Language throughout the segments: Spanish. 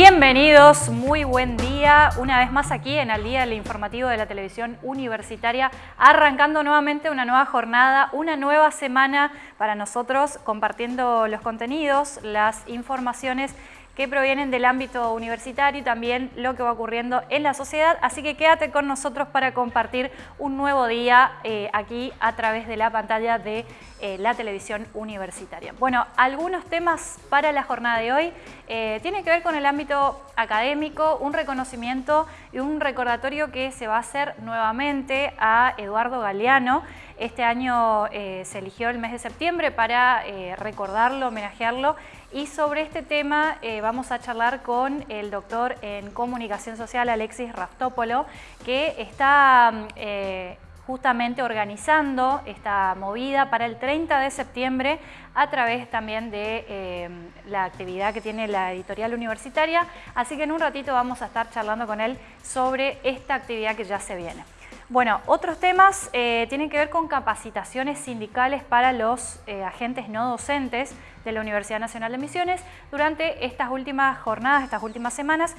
Bienvenidos, muy buen día, una vez más aquí en el Día del Informativo de la Televisión Universitaria, arrancando nuevamente una nueva jornada, una nueva semana para nosotros, compartiendo los contenidos, las informaciones que provienen del ámbito universitario y también lo que va ocurriendo en la sociedad. Así que quédate con nosotros para compartir un nuevo día eh, aquí a través de la pantalla de eh, la televisión universitaria. Bueno, algunos temas para la jornada de hoy eh, tienen que ver con el ámbito académico, un reconocimiento y un recordatorio que se va a hacer nuevamente a Eduardo Galeano. Este año se eligió el mes de septiembre para recordarlo, homenajearlo y sobre este tema eh, vamos a charlar con el doctor en comunicación social Alexis Raftópolo, que está mm, eh, justamente organizando esta movida para el 30 de septiembre a través también de eh, la actividad que tiene la editorial universitaria. Así que en un ratito vamos a estar charlando con él sobre esta actividad que ya se viene. Bueno, otros temas eh, tienen que ver con capacitaciones sindicales para los eh, agentes no docentes de la Universidad Nacional de Misiones. Durante estas últimas jornadas, estas últimas semanas,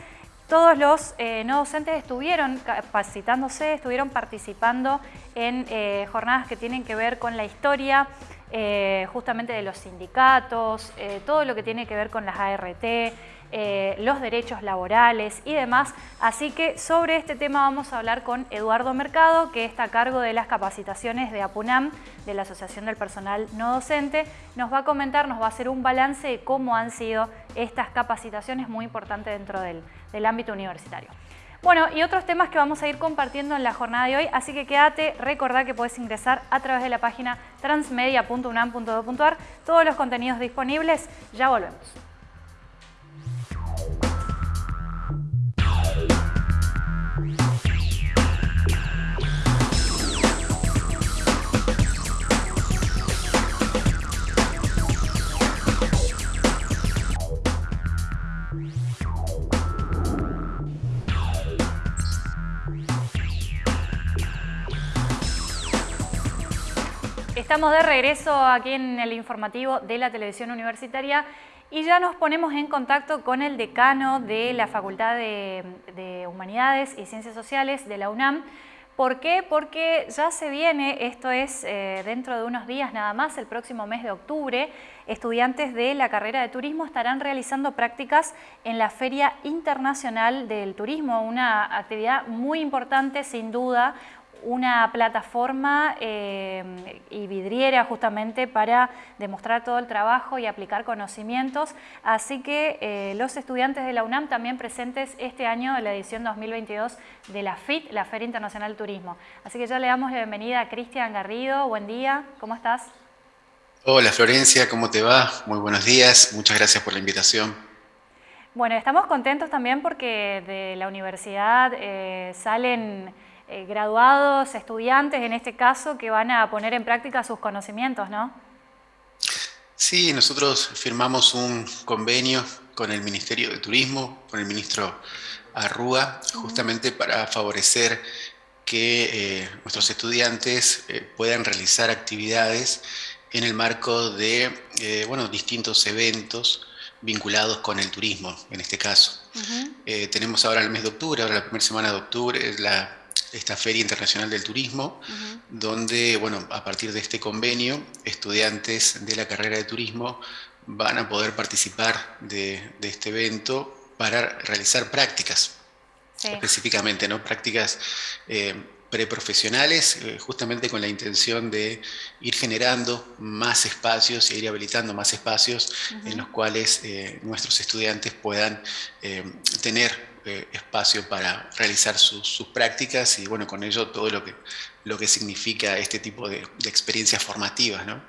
todos los eh, no docentes estuvieron capacitándose, estuvieron participando en jornadas que tienen que ver con la historia justamente de los sindicatos, todo lo que tiene que ver con las ART, eh, los derechos laborales y demás. Así que sobre este tema vamos a hablar con Eduardo Mercado, que está a cargo de las capacitaciones de APUNAM, de la Asociación del Personal No Docente. Nos va a comentar, nos va a hacer un balance de cómo han sido estas capacitaciones muy importantes dentro del, del ámbito universitario. Bueno, y otros temas que vamos a ir compartiendo en la jornada de hoy, así que quédate, recordá que puedes ingresar a través de la página transmedia.unam.edu.ar, todos los contenidos disponibles, ya volvemos. Estamos de regreso aquí en el informativo de la televisión universitaria y ya nos ponemos en contacto con el decano de la Facultad de, Humanidades y Ciencias Sociales de la UNAM. ¿Por qué? Porque ya se viene, esto es eh, dentro de unos días nada más, el próximo mes de octubre, estudiantes de la carrera de turismo estarán realizando prácticas en la Feria Internacional del Turismo, una actividad muy importante sin duda, una plataforma eh, y vidriera justamente para demostrar todo el trabajo y aplicar conocimientos. Así que eh, los estudiantes de la UNAM también presentes este año en la edición 2022 de la FIT, la Feria Internacional Turismo. Así que ya le damos la bienvenida a Cristian Garrido. Buen día, ¿cómo estás? Hola Florencia, ¿cómo te va? Muy buenos días, muchas gracias por la invitación. Bueno, estamos contentos también porque de la universidad eh, salen eh, graduados, estudiantes en este caso, que van a poner en práctica sus conocimientos, ¿no? Sí, nosotros firmamos un convenio con el Ministerio de Turismo, con el ministro Arrúa, justamente para favorecer que eh, nuestros estudiantes eh, puedan realizar actividades en el marco de bueno, distintos eventos vinculados con el turismo, en este caso. tenemos ahora el mes de octubre, ahora la primera semana de octubre, la esta Feria Internacional del Turismo, donde, bueno, a partir de este convenio, estudiantes de la carrera de turismo van a poder participar de, este evento para realizar prácticas, específicamente, ¿no? Prácticas eh, preprofesionales, eh, justamente con la intención de ir generando más espacios e ir habilitando más espacios en los cuales eh, nuestros estudiantes puedan tener eh, espacio para realizar sus, prácticas y bueno, con ello todo lo que, lo que significa este tipo de, experiencias formativas. ¿no?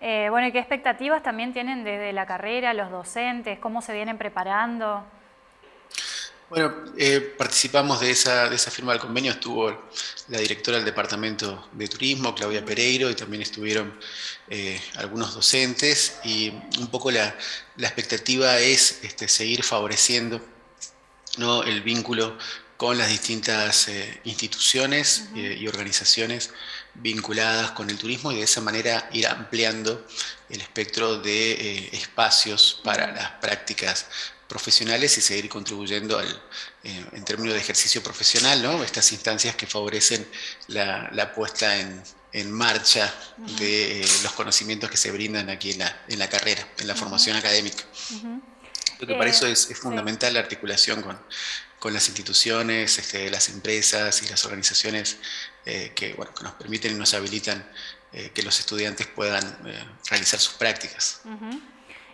Eh, bueno, ¿y qué expectativas también tienen desde la carrera, los docentes? ¿Cómo se vienen preparando? Bueno, eh, participamos de esa, de esa firma del convenio, estuvo la directora del Departamento de Turismo, Claudia Pereiro, y también estuvieron algunos docentes, y un poco la, la expectativa es este, seguir favoreciendo ¿no? el vínculo con las distintas eh, instituciones eh, y organizaciones vinculadas con el turismo y de esa manera ir ampliando el espectro de eh, espacios para las prácticas profesionales y seguir contribuyendo al, en términos de ejercicio profesional, ¿no? estas instancias que favorecen la, puesta en, marcha de los conocimientos que se brindan aquí en la, en la carrera, en la formación académica. Lo que para eso es, fundamental la articulación con, con las instituciones, este, las empresas y las organizaciones que, bueno, que nos permiten y nos habilitan que los estudiantes puedan realizar sus prácticas.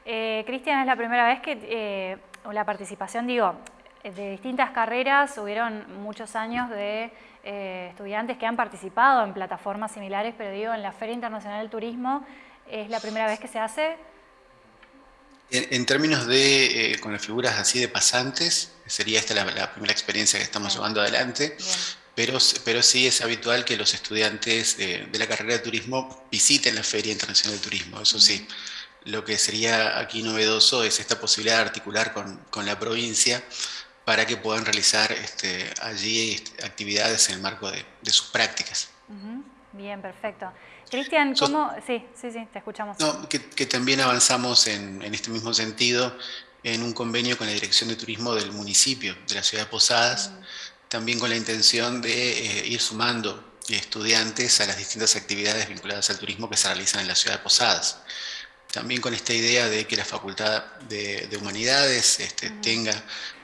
Eh, Cristian, es la primera vez que eh, la participación, digo, de distintas carreras, hubieron muchos años de eh, estudiantes que han participado en plataformas similares, pero digo, en la Feria Internacional del Turismo, ¿es la primera vez que se hace? En, términos de, con las figuras así de pasantes, sería esta la, primera experiencia que estamos llevando adelante. Pero, pero sí es habitual que los estudiantes de, la carrera de turismo visiten la Feria Internacional del Turismo, eso sí. Lo que sería aquí novedoso es esta posibilidad de articular con, la provincia para que puedan realizar este, allí este, actividades en el marco de, sus prácticas. Bien, perfecto. Cristian, ¿cómo...? sí, sí, sí, te escuchamos. que, también avanzamos en, este mismo sentido en un convenio con la Dirección de Turismo del municipio de la ciudad de Posadas, también con la intención de eh, ir sumando estudiantes a las distintas actividades vinculadas al turismo que se realizan en la ciudad de Posadas también con esta idea de que la Facultad de, Humanidades este, tenga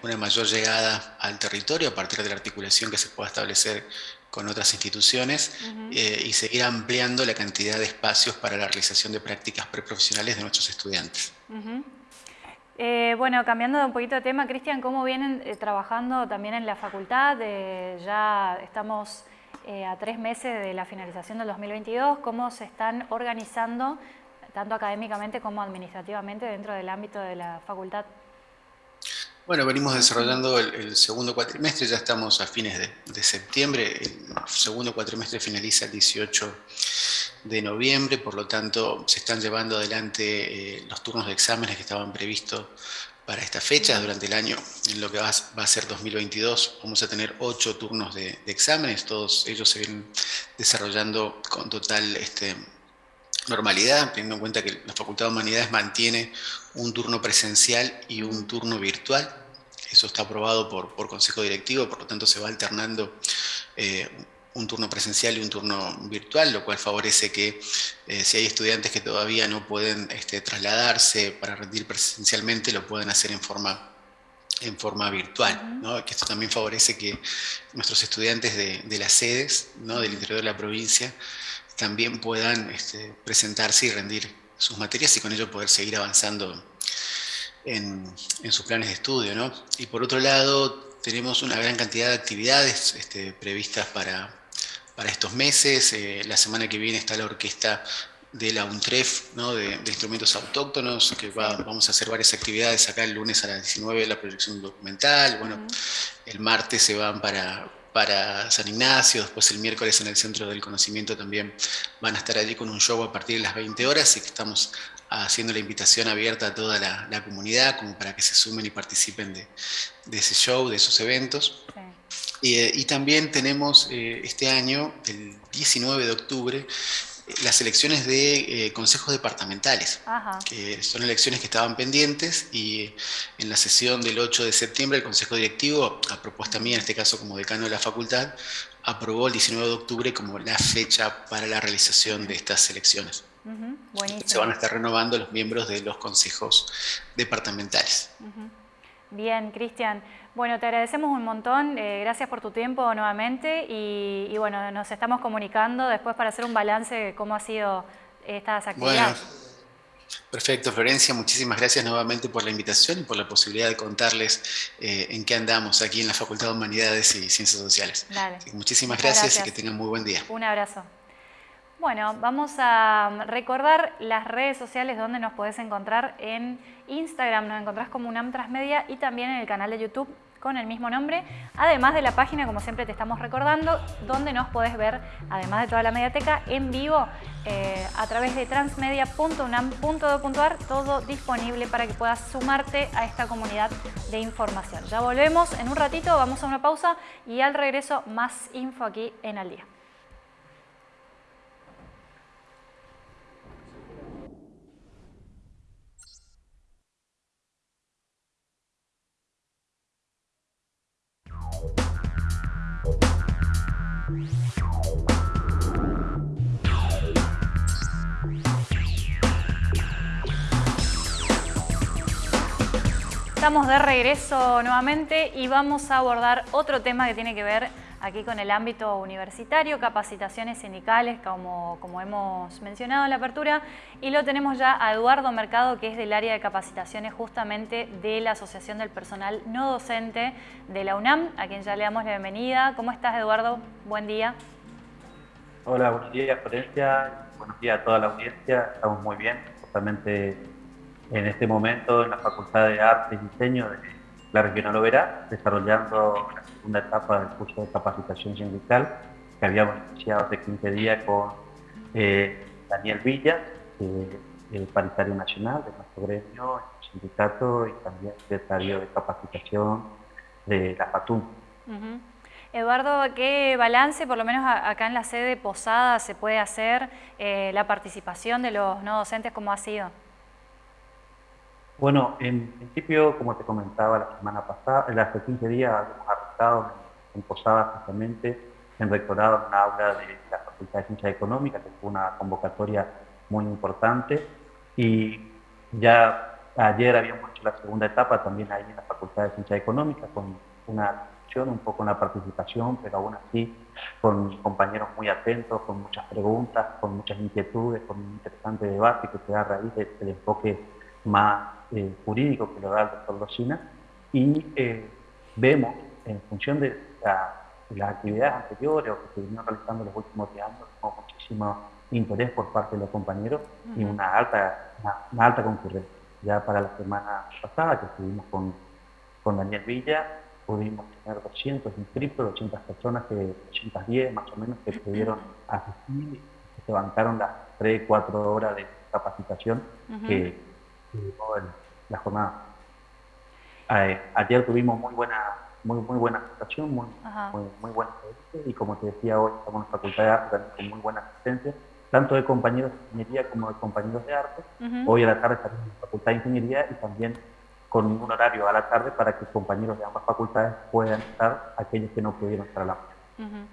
una mayor llegada al territorio a partir de la articulación que se pueda establecer con otras instituciones eh, y seguir ampliando la cantidad de espacios para la realización de prácticas preprofesionales de nuestros estudiantes. Eh, bueno, cambiando un poquito de tema, Cristian, ¿cómo vienen eh, trabajando también en la facultad? ya estamos a tres meses de la finalización del 2022, ¿cómo se están organizando tanto académicamente como administrativamente dentro del ámbito de la facultad? Bueno, venimos desarrollando el, segundo cuatrimestre, ya estamos a fines de, septiembre, el segundo cuatrimestre finaliza el 18 de noviembre, por lo tanto se están llevando adelante eh, los turnos de exámenes que estaban previstos para esta fecha, durante el año, en lo que va, a ser 2022, vamos a tener ocho turnos de, de exámenes, todos ellos se vienen desarrollando con total este, normalidad, teniendo en cuenta que la Facultad de Humanidades mantiene un turno presencial y un turno virtual. Eso está aprobado por, por Consejo Directivo, por lo tanto se va alternando eh, un turno presencial y un turno virtual, lo cual favorece que eh, si hay estudiantes que todavía no pueden este, trasladarse para rendir presencialmente, lo puedan hacer en forma en forma virtual, que esto también favorece que nuestros estudiantes de, de las sedes, ¿no? del interior de la provincia, también puedan este, presentarse y rendir sus materias y con ello poder seguir avanzando en, sus planes de estudio. ¿no? Y por otro lado, tenemos una gran cantidad de actividades este, previstas para, para estos meses. Eh, la semana que viene está la orquesta de la UNTREF, ¿no? de, instrumentos autóctonos, que vamos a hacer varias actividades acá el lunes a las 19 la proyección documental, bueno, el martes se van para, para San Ignacio, después el miércoles en el Centro del Conocimiento también van a estar allí con un show a partir de las 20 horas y que estamos haciendo la invitación abierta a toda la, comunidad como para que se sumen y participen de, ese show, de esos eventos. Eh, y, también tenemos eh, este año, el 19 de octubre, las elecciones de eh, consejos departamentales, que son elecciones que estaban pendientes y en la sesión del 8 de septiembre el Consejo Directivo, a propuesta mía, en este caso como decano de la facultad, aprobó el 19 de octubre como la fecha para la realización de estas elecciones. Se van a estar renovando los miembros de los consejos departamentales. Bien, Cristian. Bueno, te agradecemos un montón, eh, gracias por tu tiempo nuevamente y, bueno, nos estamos comunicando después para hacer un balance de cómo ha sido estas actividades. Bueno, perfecto, Florencia, muchísimas gracias nuevamente por la invitación y por la posibilidad de contarles eh, en qué andamos aquí en la Facultad de Humanidades y Ciencias Sociales. muchísimas gracias, y que tengan muy buen día. Un abrazo. Bueno, vamos a recordar las redes sociales donde nos podés encontrar en Instagram, nos encontrás como UNAM Transmedia y también en el canal de YouTube con el mismo nombre, además de la página, como siempre te estamos recordando, donde nos podés ver, además de toda la mediateca, en vivo eh, a través de transmedia.unam.do.ar, todo disponible para que puedas sumarte a esta comunidad de información. Ya volvemos en un ratito, vamos a una pausa y al regreso más info aquí en Al Día. Estamos de regreso nuevamente y vamos a abordar otro tema que tiene que ver aquí con el ámbito universitario, capacitaciones sindicales, como, como hemos mencionado en la apertura, y lo tenemos ya a Eduardo Mercado, que es del área de capacitaciones justamente de la Asociación del Personal No Docente de la UNAM, a quien ya le damos la bienvenida. ¿Cómo estás, Eduardo? Buen día. Hola, buenos días, Florencia. Buenos días a toda la audiencia. Estamos muy bien, justamente en este momento en la Facultad de Arte y Diseño de la Regional Oberá, desarrollando la segunda etapa del curso de capacitación sindical que habíamos iniciado hace 15 días con eh, Daniel Villa, el paritario nacional de nuestro gremio, el sindicato y también secretario de capacitación de la FATUN. Eduardo, ¿qué balance, por lo menos acá en la sede Posada, se puede hacer eh, la participación de los no docentes? ¿Cómo ha sido? Bueno, en principio, como te comentaba la semana pasada, hace 15 días habíamos arrancado en Posada justamente, en rectorado en una aula de la Facultad de Ciencias Económicas, que fue una convocatoria muy importante, y ya ayer habíamos hecho la segunda etapa también ahí en la Facultad de Ciencias Económicas, con una discusión, un poco una participación, pero aún así con compañeros muy atentos, con muchas preguntas, con muchas inquietudes, con un interesante debate que se da a raíz del enfoque más eh, jurídico que lo da el doctor Locina y eh, vemos en función de las actividades anteriores o que se vinieron realizando los últimos días con muchísimo interés por parte de los compañeros y una alta, una, alta concurrencia. Ya para la semana pasada que estuvimos con, con Daniel Villa, pudimos tener 200 inscritos, 200 personas, que, 210 más o menos, que pudieron asistir y se bancaron las 3, 4 horas de capacitación que la jornada. ayer tuvimos muy buena muy, muy buena situación, muy, muy, buena y como te decía hoy estamos en la Facultad de Arte con muy buena asistencia, tanto de compañeros de ingeniería como de compañeros de arte. Hoy a la tarde estaremos en la Facultad de Ingeniería y también con un horario a la tarde para que compañeros de ambas facultades puedan estar, aquellos que no pudieron estar a la mañana.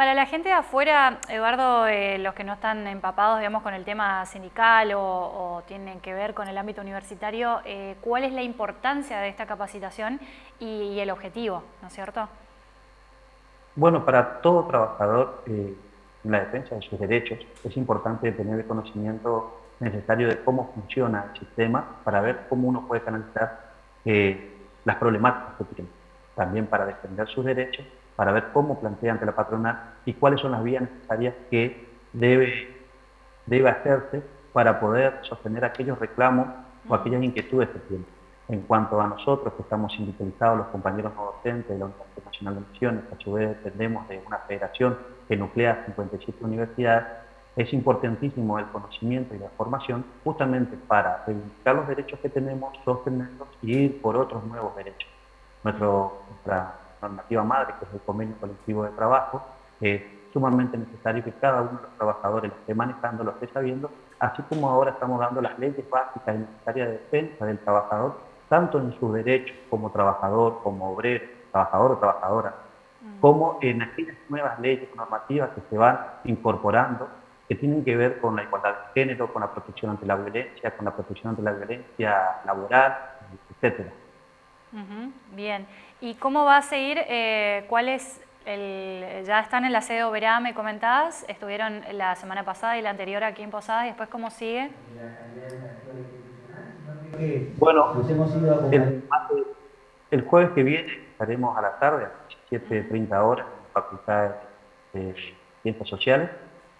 Para la gente de afuera, Eduardo, eh, los que no están empapados digamos, con el tema sindical o, tienen que ver con el ámbito universitario, eh, ¿cuál es la importancia de esta capacitación y, el objetivo, ¿no es cierto? Bueno, para todo trabajador eh, en la defensa de sus derechos es importante tener el conocimiento necesario de cómo funciona el sistema para ver cómo uno puede canalizar las problemáticas que tiene. También para defender sus derechos para ver cómo plantea ante la patronal y cuáles son las vías necesarias que debe, debe hacerse para poder sostener aquellos reclamos o aquellas inquietudes que tiene. En cuanto a nosotros, que estamos sindicalizados, los compañeros no docentes de la Universidad Nacional de Misiones, dependemos de una federación que nuclea 57 universidades, es importantísimo el conocimiento y la formación justamente para reivindicar los derechos que tenemos, sostenerlos y ir por otros nuevos derechos. Normativa madre, que es el convenio colectivo de trabajo, es sumamente necesario que cada uno de los trabajadores lo esté manejando, lo esté sabiendo, así como ahora estamos dando las leyes básicas y necesarias de defensa del trabajador, tanto en sus derechos como trabajador, como obrero, trabajador o trabajadora, mm. como en aquellas nuevas leyes normativas que se van incorporando, que tienen que ver con la igualdad de género, con la protección ante la violencia, con la protección ante la violencia laboral, etcétera. Bien. ¿Y cómo va a seguir? Eh, ¿Cuál es el, ya están en la sede Oberá, me comentabas, estuvieron la semana pasada y la anterior aquí en Posada, y después cómo sigue? Bueno, el, jueves que viene estaremos a la tarde, a las 17.30 horas, en la Facultad de Ciencias Sociales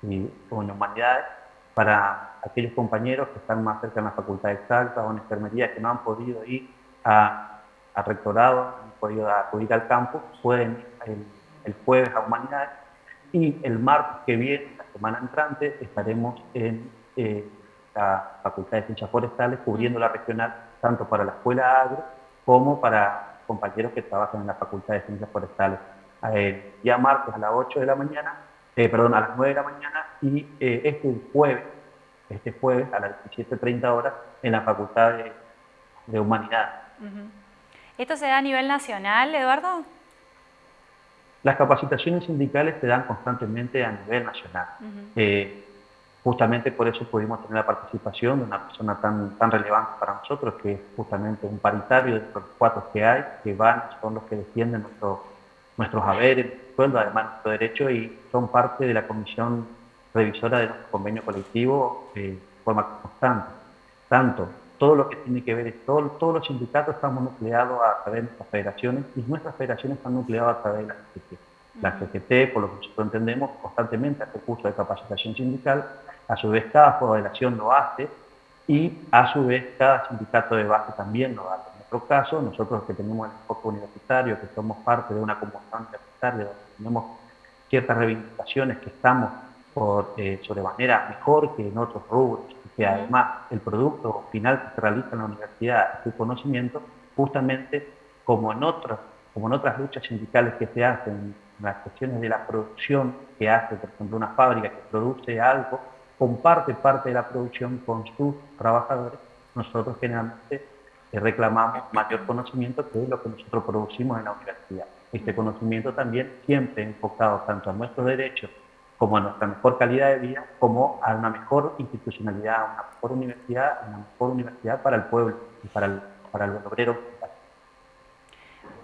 y Humanidades, para aquellos compañeros que están más cerca en la Facultad Exacta o en Enfermería que no han podido ir a al rectorado, han podido acudir al campo, pueden ir el, jueves a Humanidades y el martes que viene, la semana entrante, estaremos en eh, la Facultad de Ciencias Forestales cubriendo la regional tanto para la Escuela Agro como para compañeros que trabajan en la Facultad de Ciencias Forestales. Eh, ya martes a las 8 de la mañana, eh, perdón, a las 9 de la mañana y este jueves, este jueves a las 17.30 horas en la Facultad de, Humanidades. ¿Esto se da a nivel nacional, Eduardo? Las capacitaciones sindicales se dan constantemente a nivel nacional. Eh, Justamente por eso pudimos tener la participación de una persona tan, tan relevante para nosotros, que es justamente un paritario de los cuatro que hay, que van, son los que defienden nuestro, nuestros haberes, sueldo, además nuestro derecho, y son parte de la comisión revisora de nuestro convenio colectivo de forma constante. Tanto todo lo que tiene que ver, todo, todos los sindicatos estamos nucleados a través de nuestras federaciones y nuestras federaciones están nucleadas a través de la CGT. La CGT, por lo que nosotros entendemos, constantemente hace curso de capacitación sindical, a su vez cada federación lo hace y a su vez cada sindicato de base también lo hace. En nuestro caso, nosotros que tenemos el enfoque universitario, que somos parte de una comunidad universitaria, donde tenemos ciertas reivindicaciones que estamos por eh, sobremanera mejor que en otros rubros, que además el producto final que se realiza en la universidad es su conocimiento, justamente como en, otras, como en otras luchas sindicales que se hacen, en las cuestiones de la producción que hace, por ejemplo, una fábrica que produce algo, comparte parte de la producción con sus trabajadores, nosotros generalmente eh, reclamamos mayor conocimiento que es lo que nosotros producimos en la universidad. Este conocimiento también siempre enfocado tanto a nuestros derechos como a nuestra mejor calidad de vida, como a una mejor institucionalidad, a una mejor universidad, una mejor universidad para el pueblo y para el, para el obrero.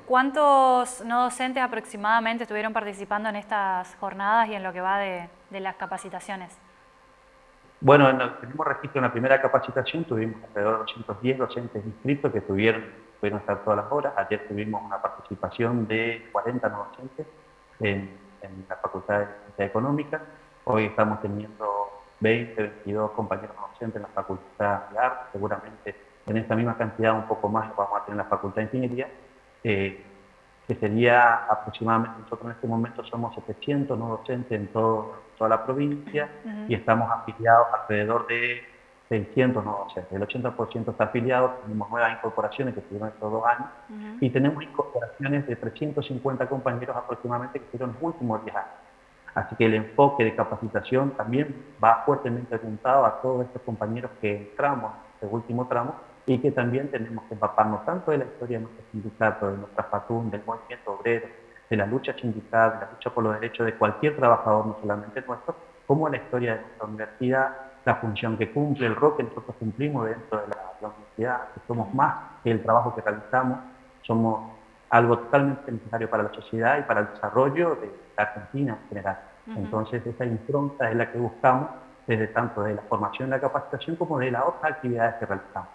¿Cuántos no docentes aproximadamente estuvieron participando en estas jornadas y en lo que va de, las capacitaciones? Bueno, tenemos registro en la primera capacitación, tuvimos alrededor de 210 docentes inscritos que tuvieron, pudieron estar todas las horas. Ayer tuvimos una participación de 40 no docentes en en la Facultad de Ciencias Económicas. Hoy estamos teniendo 20, 22 compañeros docentes en la Facultad de Arte, seguramente en esta misma cantidad, un poco más, vamos a tener en la Facultad de Ingeniería, eh, que sería aproximadamente, nosotros en este momento somos 700 no docentes en todo, toda la provincia y estamos afiliados alrededor de 600 no. El 80% está afiliado, tenemos nuevas incorporaciones que estuvieron estos dos años y tenemos incorporaciones de 350 compañeros aproximadamente que estuvieron los últimos 10 años. Así que el enfoque de capacitación también va fuertemente apuntado a todos estos compañeros que entramos en este último tramo y que también tenemos que empaparnos tanto de la historia de nuestro sindicato, de nuestra FATUN, del movimiento obrero, de la lucha sindical, de la lucha por los derechos de cualquier trabajador, no solamente nuestro, como la historia de nuestra universidad, la función que cumple, el rol que nosotros cumplimos dentro de la, universidad, que somos más que el trabajo que realizamos, somos algo totalmente necesario para la sociedad y para el desarrollo de la Argentina en general. Entonces, esa impronta es la que buscamos desde tanto de la formación la capacitación como de las otras actividades que realizamos.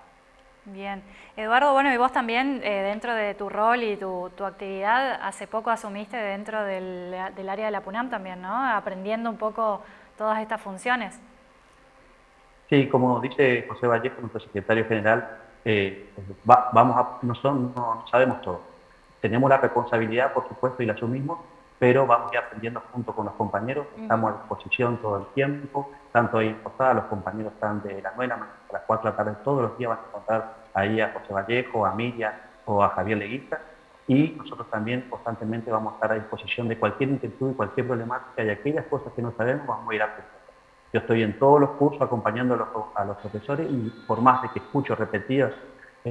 Bien. Eduardo, bueno, y vos también, eh, dentro de tu rol y tu, actividad, hace poco asumiste dentro del, del, área de la PUNAM también, ¿no? Aprendiendo un poco todas estas funciones. Sí, como dice José Vallejo, nuestro secretario general, eh, vamos a, no, son, no, sabemos todo. Tenemos la responsabilidad, por supuesto, y la asumimos, pero vamos a ir aprendiendo junto con los compañeros, estamos a disposición todo el tiempo, tanto ahí en Posada, los compañeros están de la 9 a las 4 de la tarde, todos los días van a encontrar ahí a José Vallejo, a Miriam o a Javier Leguita, y nosotros también constantemente vamos a estar a disposición de cualquier inquietud y cualquier problemática y aquellas cosas que no sabemos vamos a ir aprendiendo. Yo estoy en todos los cursos acompañando a los, profesores y por más de que escucho repetidas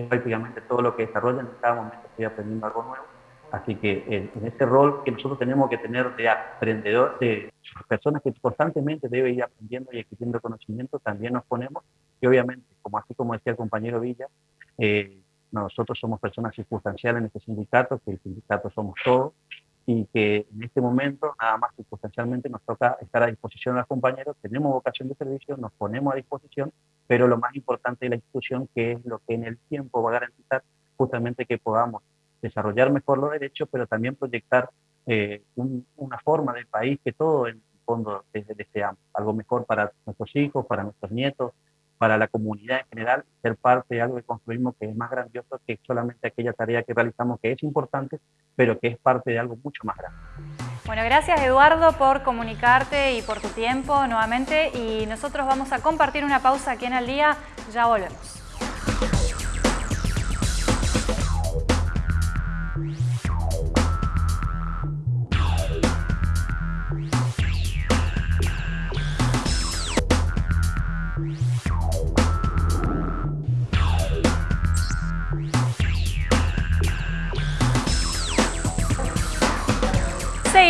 prácticamente todo lo que desarrollan, en cada momento estoy aprendiendo algo nuevo. Así que en, ese rol que nosotros tenemos que tener de aprendedor, de personas que constantemente deben ir aprendiendo y adquiriendo conocimiento, también nos ponemos. Y obviamente, como así como decía el compañero Villa, eh, nosotros somos personas circunstanciales en este sindicato, que el sindicato somos todos, y que en este momento, nada más circunstancialmente, nos toca estar a disposición de los compañeros, tenemos vocación de servicio, nos ponemos a disposición, pero lo más importante de la institución, que es lo que en el tiempo va a garantizar justamente que podamos desarrollar mejor los derechos, pero también proyectar eh, una forma del país que todo en el fondo deseamos, algo mejor para nuestros hijos, para nuestros nietos, para la comunidad en general, ser parte de algo que construimos que es más grandioso que solamente aquella tarea que realizamos que es importante, pero que es parte de algo mucho más grande. Bueno, gracias Eduardo por comunicarte y por tu tiempo nuevamente y nosotros vamos a compartir una pausa aquí en el día, ya volvemos.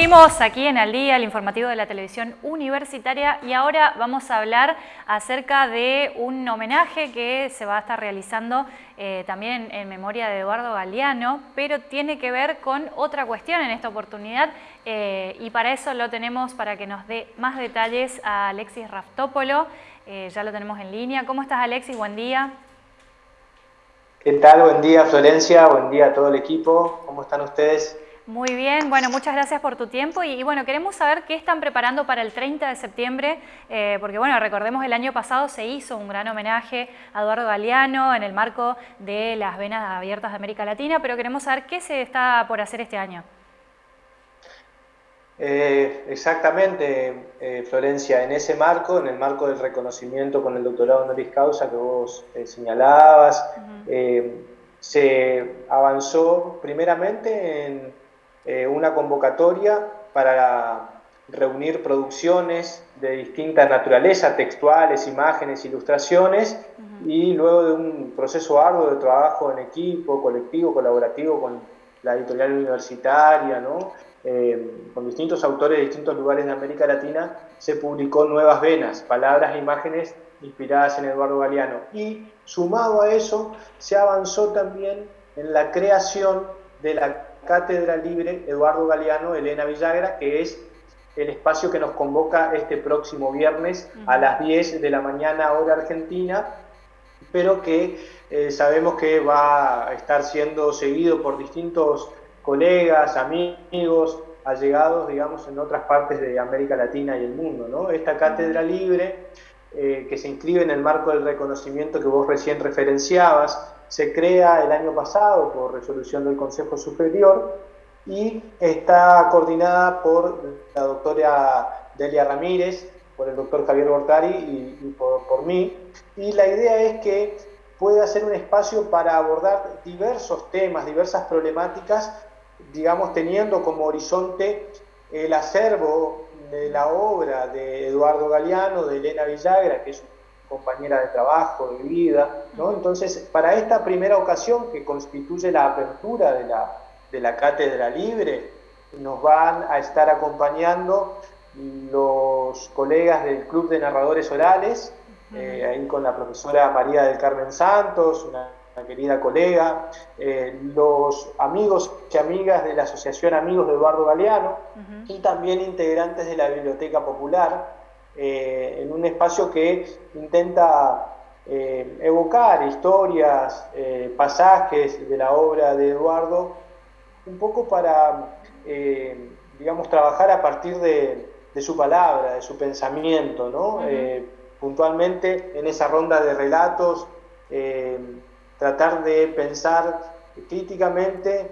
Seguimos aquí en Al Día, el informativo de la televisión universitaria y ahora vamos a hablar acerca de un homenaje que se va a estar realizando eh, también en, memoria de Eduardo Galeano, pero tiene que ver con otra cuestión en esta oportunidad eh, y para eso lo tenemos para que nos dé más detalles a Alexis Raftópolo, eh, ya lo tenemos en línea. ¿Cómo estás Alexis? Buen día. ¿Qué tal? Buen día Florencia, buen día a todo el equipo, ¿cómo están ustedes? Muy bien, bueno, muchas gracias por tu tiempo y, bueno, queremos saber qué están preparando para el 30 de septiembre, eh, porque bueno, recordemos el año pasado se hizo un gran homenaje a Eduardo Galeano en el marco de las venas abiertas de América Latina, pero queremos saber qué se está por hacer este año. Eh, exactamente, eh, Florencia, en ese marco, en el marco del reconocimiento con el doctorado honoris causa que vos señalabas, se avanzó primeramente en eh, una convocatoria para reunir producciones de distinta naturaleza, textuales, imágenes, ilustraciones, y luego de un proceso arduo de trabajo en equipo, colectivo, colaborativo con la editorial universitaria, eh, con distintos autores de distintos lugares de América Latina, se publicó Nuevas Venas, palabras e imágenes inspiradas en Eduardo Galeano. Y sumado a eso, se avanzó también en la creación de la Cátedra Libre Eduardo Galeano, Elena Villagra, que es el espacio que nos convoca este próximo viernes a las 10 de la mañana hora argentina, pero que eh, sabemos que va a estar siendo seguido por distintos colegas, amigos, allegados, digamos, en otras partes de América Latina y el mundo. ¿no? Esta cátedra libre, eh, que se inscribe en el marco del reconocimiento que vos recién referenciabas, se crea el año pasado por resolución del Consejo Superior y está coordinada por la doctora Delia Ramírez, por el doctor Javier Bortari y, por, mí. Y la idea es que pueda ser un espacio para abordar diversos temas, diversas problemáticas, digamos, teniendo como horizonte el acervo de la obra de Eduardo Galeano, de Elena Villagra, que es compañera de trabajo, de vida, ¿no? Entonces, para esta primera ocasión que constituye la apertura de la, de la cátedra libre, nos van a estar acompañando los colegas del Club de Narradores Orales, eh, ahí con la profesora María del Carmen Santos, una, querida colega, eh, los amigos y amigas de la Asociación Amigos de Eduardo Galeano y también integrantes de la Biblioteca Popular, eh, en un espacio que intenta eh, evocar historias, eh, pasajes de la obra de Eduardo, un poco para, digamos, trabajar a partir de, su palabra, de su pensamiento, ¿no? puntualmente en esa ronda de relatos, tratar de pensar críticamente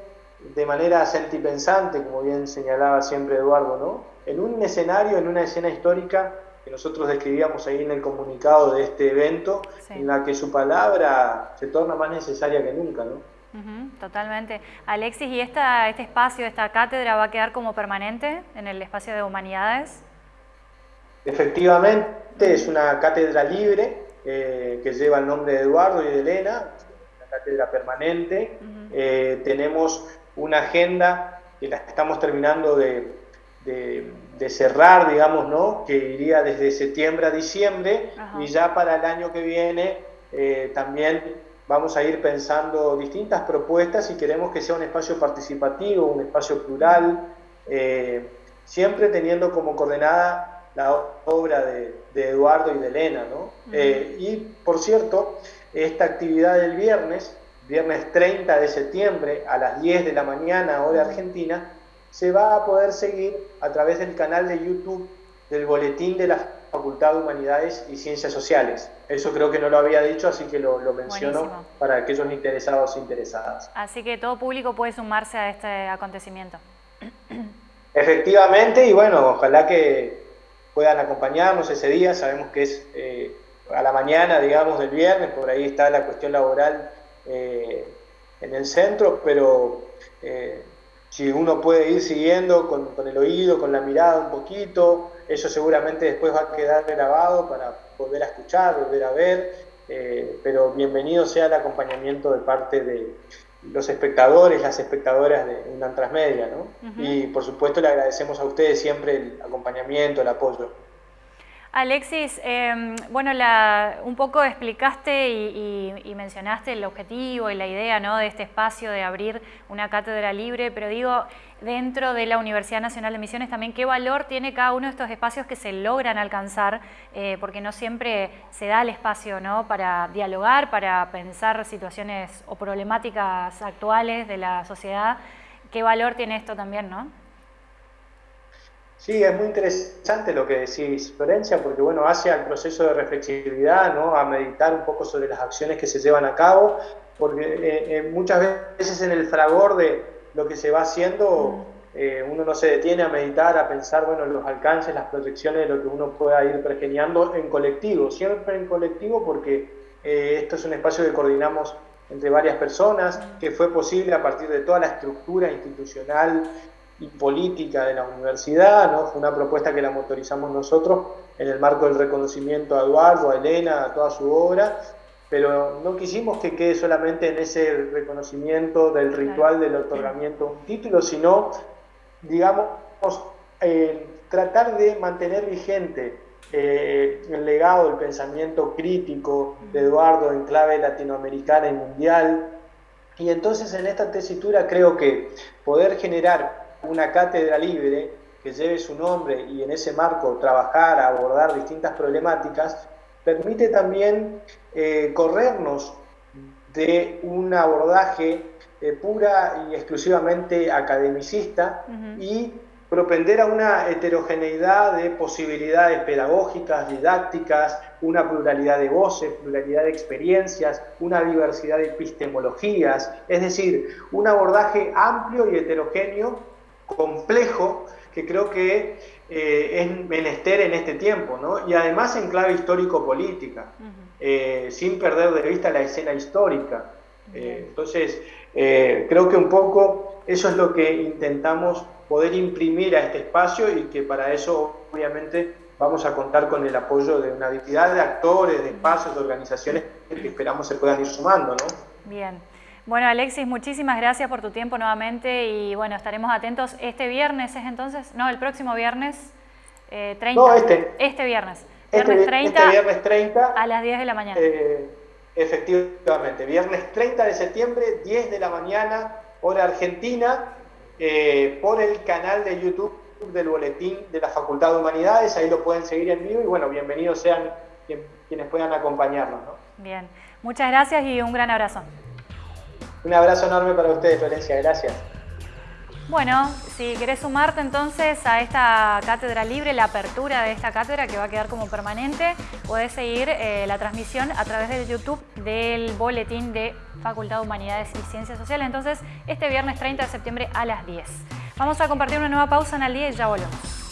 de manera sentipensante, como bien señalaba siempre Eduardo, ¿no? En un escenario, en una escena histórica que nosotros describíamos ahí en el comunicado de este evento, en la que su palabra se torna más necesaria que nunca, ¿no? totalmente. Alexis, ¿y esta, este espacio, esta cátedra va a quedar como permanente en el espacio de humanidades? Efectivamente, es una cátedra libre eh, que lleva el nombre de Eduardo y de Elena, una cátedra permanente. Eh, tenemos una agenda que la estamos terminando de de cerrar, digamos, ¿no? que iría desde septiembre a diciembre y ya para el año que viene eh, también vamos a ir pensando distintas propuestas y queremos que sea un espacio participativo, un espacio plural, eh, siempre teniendo como coordenada la obra de, Eduardo y de Elena. ¿no? Eh, y por cierto, esta actividad del viernes, viernes 30 de septiembre a las 10 de la mañana, hora argentina, se va a poder seguir a través del canal de YouTube del Boletín de la Facultad de Humanidades y Ciencias Sociales. Eso creo que no lo había dicho, así que lo, menciono para aquellos interesados e interesadas. Así que todo público puede sumarse a este acontecimiento. Efectivamente, y bueno, ojalá que puedan acompañarnos ese día. Sabemos que es eh, a la mañana, digamos, del viernes, por ahí está la cuestión laboral eh, en el centro, pero eh, si uno puede ir siguiendo con, el oído, con la mirada un poquito, eso seguramente después va a quedar grabado para volver a escuchar, volver a ver, eh, pero bienvenido sea el acompañamiento de parte de, los espectadores, las espectadoras de UNAM Transmedia, ¿no? Y por supuesto le agradecemos a ustedes siempre el acompañamiento, el apoyo. Alexis, em, bueno, un poco explicaste y, mencionaste el objetivo y la idea ¿no? de este espacio de abrir una cátedra libre, pero digo, dentro de la Universidad Nacional de Misiones también, ¿qué valor tiene cada uno de estos espacios que se logran alcanzar? Eh, porque no siempre se da el espacio ¿no? para dialogar, para pensar situaciones o problemáticas actuales de la sociedad. ¿Qué valor tiene esto también, no? Sí, es muy interesante lo que decís, Florencia, porque bueno, hace al proceso de reflexividad, ¿no? a meditar un poco sobre las acciones que se llevan a cabo, porque eh, eh, muchas veces en el fragor de lo que se va haciendo, eh, uno no se detiene a meditar, a pensar, bueno, los alcances, las proyecciones de lo que uno pueda ir pergeñando en colectivo, siempre en colectivo, porque esto es un espacio que coordinamos entre varias personas, que fue posible a partir de toda la estructura institucional y política de la universidad, ¿no? Fue una propuesta que la motorizamos nosotros en el marco del reconocimiento a Eduardo, a Elena, a toda su obra, pero no quisimos que quede solamente en ese reconocimiento del ritual del otorgamiento de un título, sino, digamos, eh, tratar de mantener vigente eh, el legado del pensamiento crítico de Eduardo en clave latinoamericana y mundial. Y entonces en esta tesitura creo que poder generar una cátedra libre que lleve su nombre y en ese marco trabajar, abordar distintas problemáticas, permite también eh, corrernos de un abordaje eh, pura y exclusivamente academicista y propender a una heterogeneidad de posibilidades pedagógicas, didácticas, una pluralidad de voces, pluralidad de experiencias, una diversidad de epistemologías, es decir, un abordaje amplio y heterogéneo complejo que creo que eh, es menester en este tiempo, ¿no? y además en clave histórico-política, eh, sin perder de vista la escena histórica. Eh, entonces, creo que un poco eso es lo que intentamos poder imprimir a este espacio y que para eso obviamente vamos a contar con el apoyo de una cantidad de actores, de espacios, de organizaciones que esperamos se puedan ir sumando. ¿no? Bien. Bueno, Alexis, muchísimas gracias por tu tiempo nuevamente y bueno, estaremos atentos. Este viernes es entonces, no, el próximo viernes eh, 30. No, este. Este viernes. Este viernes 30. Este viernes 30. A las 10 de la mañana. Eh, efectivamente, viernes 30 de septiembre, 10 de la mañana, hora argentina, eh, por el canal de YouTube del Boletín de la Facultad de Humanidades. Ahí lo pueden seguir en vivo y bueno, bienvenidos sean quienes puedan acompañarnos. Bien, muchas gracias y un gran abrazo. Un abrazo enorme para ustedes, Florencia. Gracias. Bueno, si querés sumarte entonces a esta cátedra libre, la apertura de esta cátedra que va a quedar como permanente, podés seguir eh, la transmisión a través del YouTube del boletín de Facultad de Humanidades y Ciencias Sociales. Entonces, este viernes 30 de septiembre a las 10. Vamos a compartir una nueva pausa en el día y ya volvemos.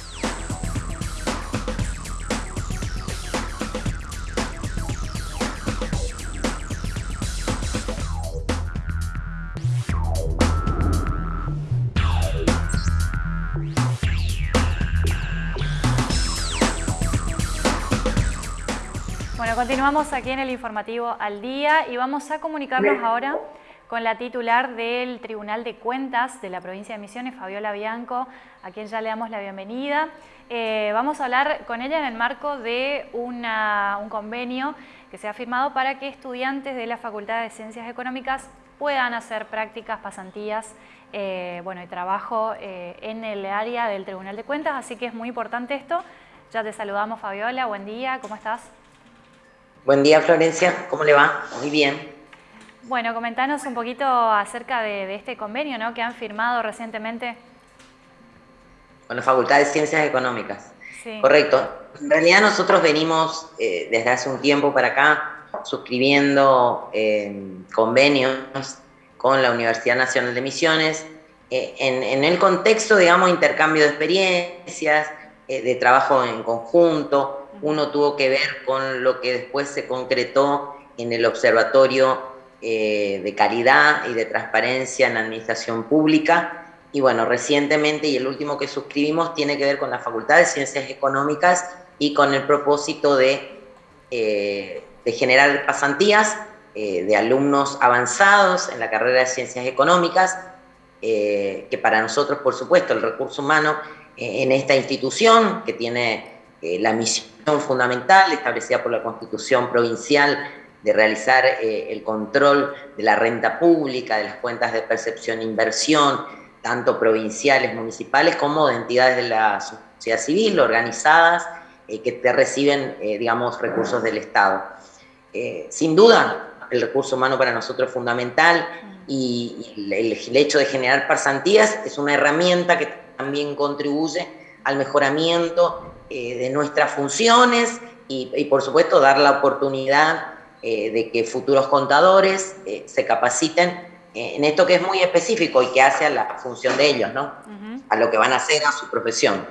Continuamos aquí en el informativo al día y vamos a comunicarnos ahora con la titular del Tribunal de Cuentas de la provincia de Misiones, Fabiola Bianco, a quien ya le damos la bienvenida. Eh, vamos a hablar con ella en el marco de un convenio que se ha firmado para que estudiantes de la Facultad de Ciencias Económicas puedan hacer prácticas, pasantías eh, bueno, y trabajo eh, en el área del Tribunal de Cuentas, así que es muy importante esto. Ya te saludamos Fabiola, buen día, ¿cómo estás? Buen día, Florencia. ¿Cómo le va? Muy bien. Bueno, comentanos un poquito acerca de, este convenio ¿no? que han firmado recientemente. Con la Facultad de Ciencias Económicas. Sí. Correcto. En realidad nosotros venimos eh, desde hace un tiempo para acá suscribiendo eh, convenios con la Universidad Nacional de Misiones eh, en, en, el contexto, digamos, intercambio de experiencias, de trabajo en conjunto, uno tuvo que ver con lo que después se concretó en el Observatorio eh, de Calidad y de Transparencia en la Administración Pública. Y bueno, recientemente, y el último que suscribimos, tiene que ver con la Facultad de Ciencias Económicas y con el propósito de, eh, de generar pasantías de alumnos avanzados en la carrera de Ciencias Económicas, que para nosotros, por supuesto, el recurso humano en esta institución, que tiene la misión fundamental establecida por la Constitución Provincial de realizar eh, el control de la renta pública, de las cuentas de percepción e inversión, tanto provinciales, municipales, como de entidades de la sociedad civil organizadas eh, que reciben, eh, digamos, recursos del Estado. sin duda, el recurso humano para nosotros es fundamental y, el, hecho de generar pasantías es una herramienta que también contribuye al mejoramiento de nuestras funciones y, y, por supuesto, dar la oportunidad eh, de que futuros contadores eh, se capaciten en esto que es muy específico y que hace a la función de ellos, ¿no? A lo que van a hacer, a su profesión.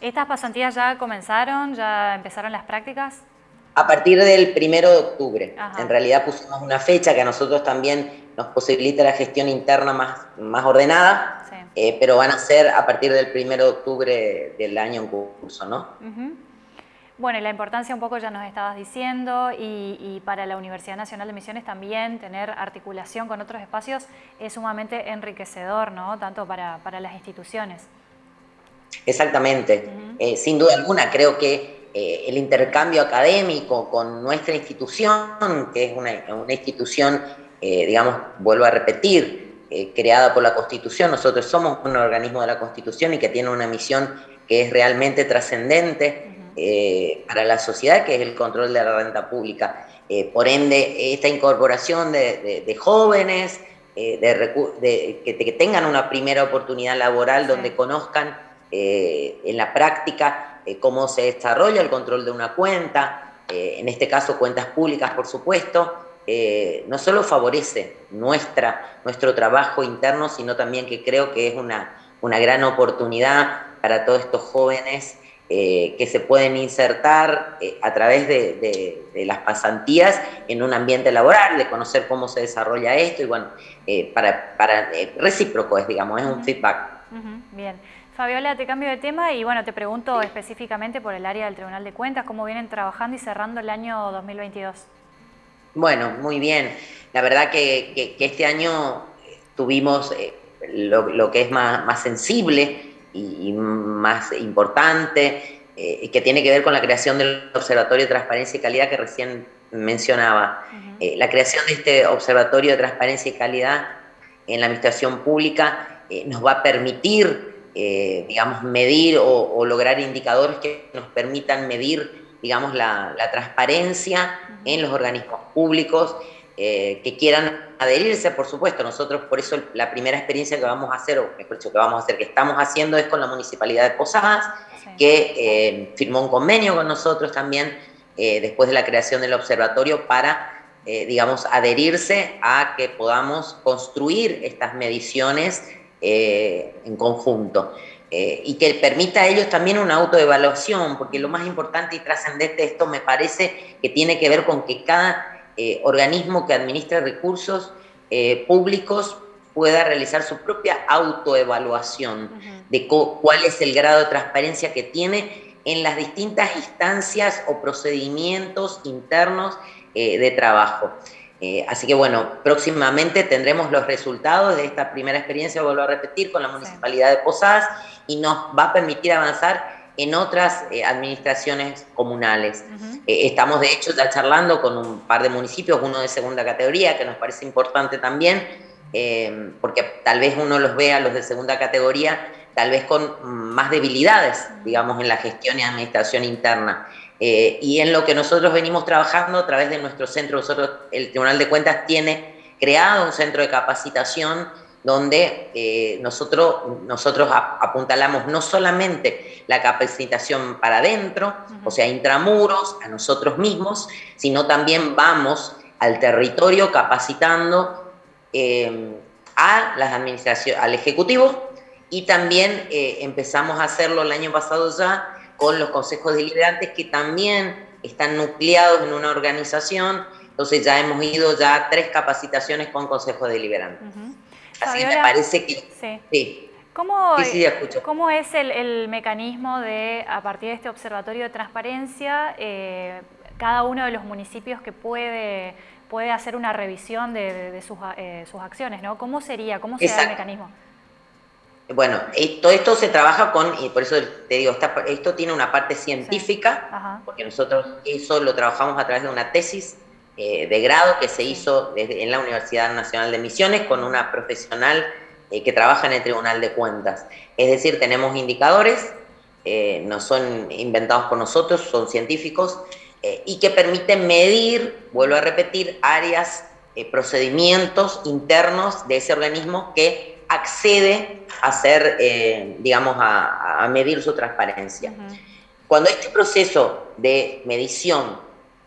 ¿Estas pasantías ya comenzaron? ¿Ya empezaron las prácticas? A partir del primero de octubre. En realidad pusimos una fecha que a nosotros también nos posibilita la gestión interna más, más ordenada, eh, pero van a ser a partir del primero de octubre del año en curso, ¿no? Bueno, y la importancia un poco ya nos estabas diciendo y, para la Universidad Nacional de Misiones también tener articulación con otros espacios es sumamente enriquecedor, ¿no? Tanto para, las instituciones. Exactamente. Eh, sin duda alguna, creo que eh, el intercambio académico con nuestra institución, que es una, institución, eh, digamos, vuelvo a repetir, creada por la Constitución, nosotros somos un organismo de la Constitución y que tiene una misión que es realmente trascendente, eh, para la sociedad, que es el control de la renta pública. Eh, por ende, esta incorporación de, jóvenes, eh, de, que, tengan una primera oportunidad laboral donde conozcan en la práctica cómo se desarrolla el control de una cuenta, en este caso cuentas públicas, por supuesto, no solo favorece nuestra, nuestro trabajo interno, sino también que creo que es una, una gran oportunidad para todos estos jóvenes eh, que se pueden insertar eh, a través de, las pasantías en un ambiente laboral, de conocer cómo se desarrolla esto y bueno, eh, para, para recíproco es, digamos, es un feedback. Bien. Fabiola, te cambio de tema y bueno, te pregunto específicamente por el área del Tribunal de Cuentas, cómo vienen trabajando y cerrando el año 2022. Bueno, muy bien. La verdad que, este año tuvimos lo, que es más, más sensible, y, más importante, eh, que tiene que ver con la creación del Observatorio de Transparencia y Calidad que recién mencionaba. Eh, la creación de este Observatorio de Transparencia y Calidad en la Administración Pública eh, nos va a permitir, digamos, medir o, lograr indicadores que nos permitan medir, digamos, la, la transparencia en los organismos públicos eh, que quieran adherirse, por supuesto. Nosotros, por eso, la primera experiencia que vamos a hacer, o mejor dicho, que vamos a hacer, que estamos haciendo es con la Municipalidad de Posadas, que eh, firmó un convenio con nosotros también eh, después de la creación del observatorio para, digamos, adherirse a que podamos construir estas mediciones en conjunto. Y que permita a ellos también una autoevaluación, porque lo más importante y trascendente de esto me parece que tiene que ver con que cada eh, organismo que administra recursos eh, públicos pueda realizar su propia autoevaluación de cuál es el grado de transparencia que tiene en las distintas instancias o procedimientos internos eh, de trabajo. Así que bueno, próximamente tendremos los resultados de esta primera experiencia, vuelvo a repetir, con la Municipalidad de Posadas y nos va a permitir avanzar en otras eh, administraciones comunales. Eh, estamos de hecho ya charlando con un par de municipios, uno de segunda categoría, que nos parece importante también, eh, porque tal vez uno los vea, los de segunda categoría, tal vez con más debilidades, digamos, en la gestión y administración interna. Y en lo que nosotros venimos trabajando a través de nuestro centro, nosotros, el Tribunal de Cuentas tiene creado un centro de capacitación donde eh, nosotros, nosotros apuntalamos no solamente la capacitación para adentro, o sea, intramuros, a nosotros mismos, sino también vamos al territorio capacitando eh, a las administraciones, al Ejecutivo y también eh, empezamos a hacerlo el año pasado ya con los consejos deliberantes que también están nucleados en una organización, entonces ya hemos ido ya a tres capacitaciones con consejos deliberantes. Así me parece que... Sí. ¿Cómo, ¿Cómo, es el, mecanismo de, a partir de este observatorio de transparencia, eh, cada uno de los municipios que puede, puede hacer una revisión de, sus, acciones, ¿no? ¿Cómo sería? ¿Cómo será el mecanismo? Bueno, todo esto se trabaja con, y por eso te digo, esto tiene una parte científica, porque nosotros eso lo trabajamos a través de una tesis eh, de grado que se hizo en la Universidad Nacional de Misiones con una profesional eh, que trabaja en el Tribunal de Cuentas. Es decir, tenemos indicadores, eh, no son inventados por nosotros, son científicos, y que permiten medir, vuelvo a repetir, áreas, procedimientos internos de ese organismo que accede a hacer, eh, digamos, a, medir su transparencia. Cuando este proceso de medición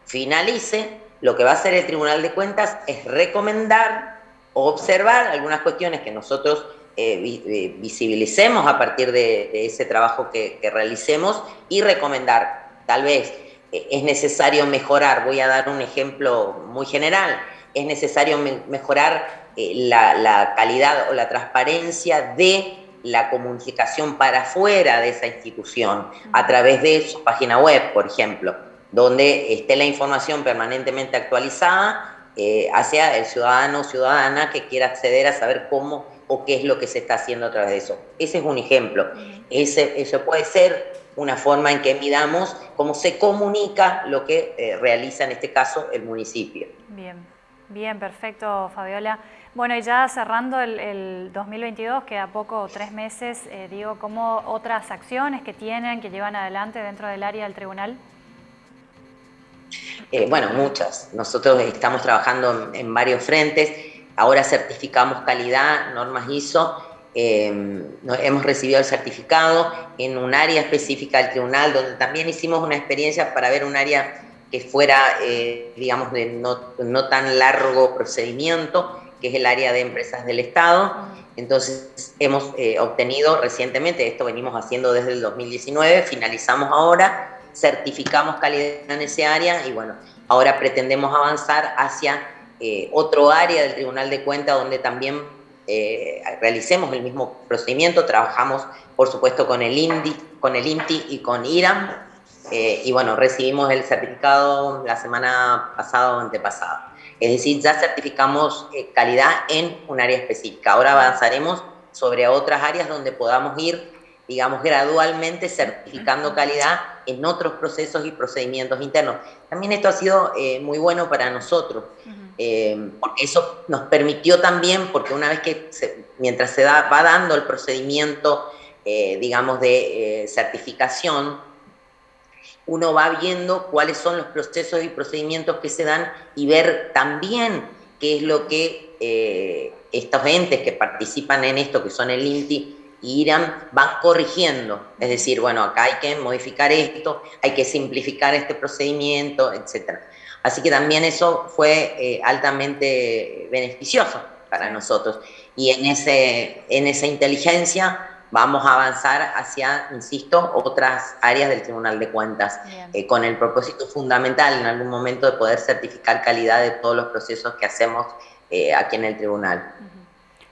finalice, lo que va a hacer el Tribunal de Cuentas es recomendar o observar algunas cuestiones que nosotros eh, eh, visibilicemos a partir de, ese trabajo que, que, realicemos y recomendar. Tal vez es necesario mejorar, voy a dar un ejemplo muy general, es necesario mejorar eh, la, calidad o la transparencia de la comunicación para afuera de esa institución, a través de su página web, por ejemplo, donde esté la información permanentemente actualizada eh, hacia el ciudadano o ciudadana que quiera acceder a saber cómo o qué es lo que se está haciendo a través de eso. Ese es un ejemplo. Ese, eso puede ser una forma en que midamos cómo se comunica lo que eh, realiza en este caso el municipio. Bien, bien, perfecto, Fabiola. Bueno, y ya cerrando el, 2022, queda poco, tres meses, eh, digo, ¿cómo otras acciones que tienen, que llevan adelante dentro del área del tribunal? Eh, bueno, muchas. Nosotros estamos trabajando en, varios frentes. Ahora certificamos calidad, normas ISO. Eh, hemos recibido el certificado en un área específica del tribunal, donde también hicimos una experiencia para ver un área que fuera, digamos, de no tan largo procedimiento que es el área de empresas del Estado. Entonces, hemos eh, obtenido recientemente, esto venimos haciendo desde el 2019, finalizamos ahora, certificamos calidad en ese área y bueno, ahora pretendemos avanzar hacia eh, otro área del Tribunal de Cuentas donde también eh, realicemos el mismo procedimiento, trabajamos por supuesto con el INDI, con el INTI y con IRAM, y bueno, recibimos el certificado la semana pasada o antepasada. Es decir, ya certificamos eh, calidad en un área específica. Ahora avanzaremos sobre otras áreas donde podamos ir, digamos, gradualmente certificando calidad en otros procesos y procedimientos internos. También esto ha sido eh, muy bueno para nosotros, eh, porque eso nos permitió también, porque una vez que, mientras se va dando el procedimiento, digamos, de certificación, uno va viendo cuáles son los procesos y procedimientos que se dan y ver también qué es lo que eh, estos entes que participan en esto, que son el INTI y IRAM, van corrigiendo. Es decir, bueno, acá hay que modificar esto, hay que simplificar este procedimiento, etc. Así que también eso fue eh, altamente beneficioso para nosotros. Y en, ese, en esa inteligencia vamos a avanzar hacia, insisto, otras áreas del Tribunal de Cuentas, eh, con el propósito fundamental en algún momento de poder certificar calidad de todos los procesos que hacemos eh, aquí en el Tribunal.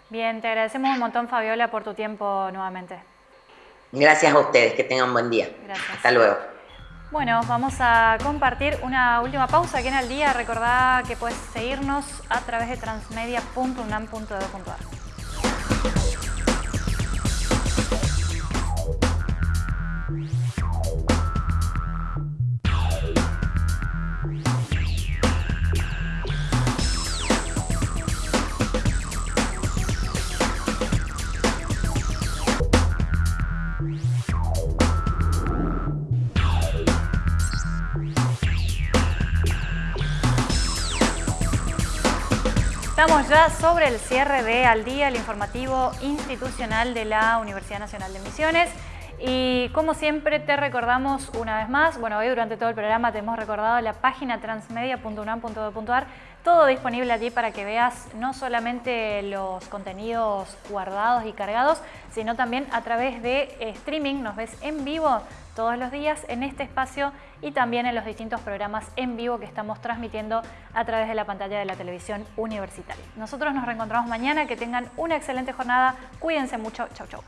Bien, te agradecemos un montón, Fabiola, por tu tiempo nuevamente. Gracias a ustedes, que tengan buen día. Gracias. Hasta luego. Bueno, vamos a compartir una última pausa aquí en el día. Recordá que puedes seguirnos a través de transmedia.unam.edu.ar. Estamos ya sobre el cierre de Al Día, el informativo institucional de la Universidad Nacional de Misiones. Y como siempre te recordamos una vez más, bueno hoy durante todo el programa te hemos recordado la página transmedia.unam.edu.ar, todo disponible allí para que veas no solamente los contenidos guardados y cargados, sino también a través de streaming, nos ves en vivo todos los días en este espacio y también en los distintos programas en vivo que estamos transmitiendo a través de la pantalla de la televisión universitaria. Nosotros nos reencontramos mañana, que tengan una excelente jornada, cuídense mucho, chau chau.